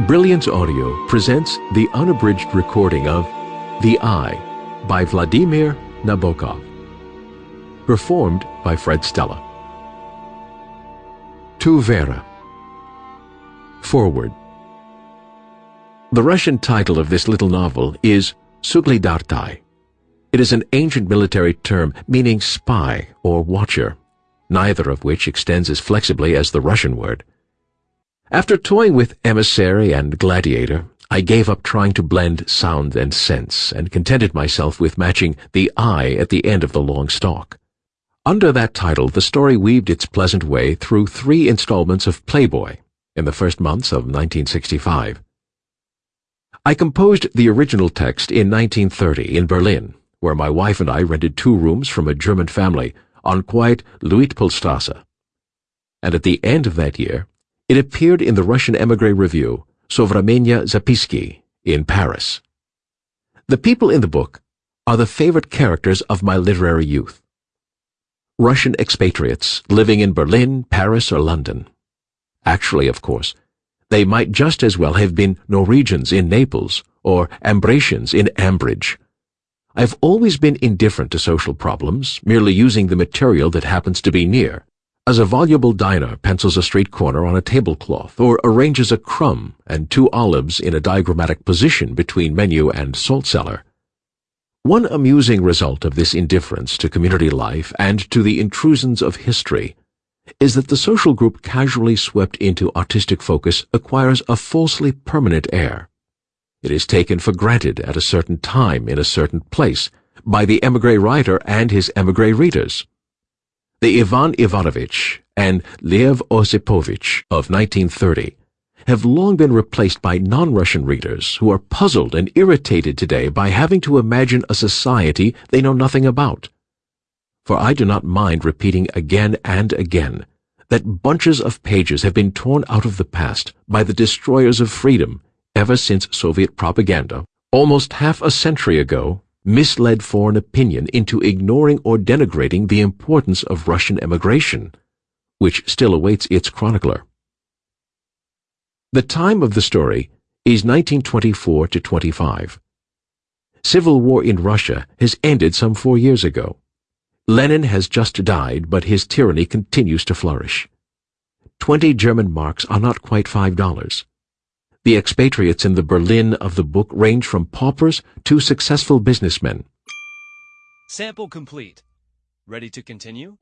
Brilliance Audio presents the unabridged recording of The Eye by Vladimir Nabokov. Performed by Fred Stella. To Vera. Forward. The Russian title of this little novel is Soglyadatay. It is an ancient military term meaning spy or watcher, neither of which extends as flexibly as the Russian word. After toying with emissary and gladiator, I gave up trying to blend sound and sense and contented myself with matching the eye at the end of the long stalk. Under that title, the story weaved its pleasant way through three installments of Playboy in the first months of 1965. I composed the original text in 1930 in Berlin, where my wife and I rented two rooms from a German family on quiet Luitpoldstrasse. And at the end of that year, it appeared in the Russian emigre review, Sovremennye Zapiski, in Paris. The people in the book are the favorite characters of my literary youth. Russian expatriates living in Berlin, Paris, or London. Actually, of course, they might just as well have been Norwegians in Naples or Ambracians in Ambridge. I've always been indifferent to social problems, merely using the material that happens to be near as a voluble diner pencils a straight corner on a tablecloth or arranges a crumb and two olives in a diagrammatic position between menu and salt cellar. One amusing result of this indifference to community life and to the intrusions of history is that the social group casually swept into artistic focus acquires a falsely permanent air. It is taken for granted at a certain time in a certain place by the emigre writer and his emigre readers. The Ivan Ivanovich and Lev Osipovich of 1930 have long been replaced by non-Russian readers who are puzzled and irritated today by having to imagine a society they know nothing about. For I do not mind repeating again and again that bunches of pages have been torn out of the past by the destroyers of freedom ever since Soviet propaganda, almost half a century ago, misled foreign opinion into ignoring or denigrating the importance of Russian emigration, which still awaits its chronicler. The time of the story is 1924 to 25. Civil war in Russia has ended some four years ago. Lenin has just died, but his tyranny continues to flourish. Twenty German marks are not quite five dollars. The expatriates in the Berlin of the book range from paupers to successful businessmen. Sample complete. Ready to continue?